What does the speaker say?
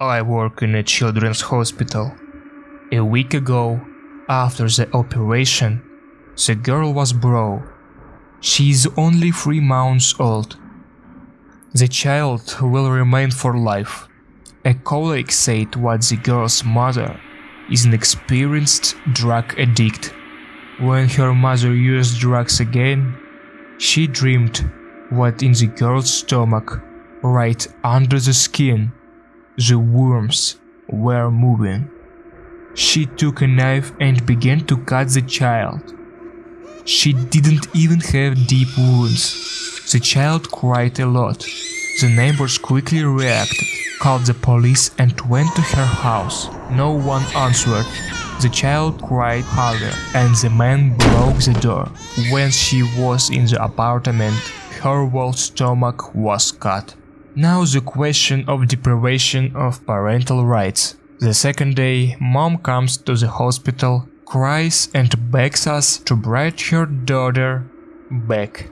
I work in a children's hospital. A week ago, after the operation, the girl was brought. She is only three months old. The child will remain for life. A colleague said what the girl's mother is an experienced drug addict. When her mother used drugs again, she dreamed what in the girl's stomach, right under the skin, the worms were moving. She took a knife and began to cut the child. She didn't even have deep wounds. The child cried a lot. The neighbors quickly reacted, called the police and went to her house. No one answered. The child cried harder and the man broke the door. When she was in the apartment, her whole stomach was cut. Now the question of deprivation of parental rights. The second day, mom comes to the hospital, cries and begs us to bring her daughter back.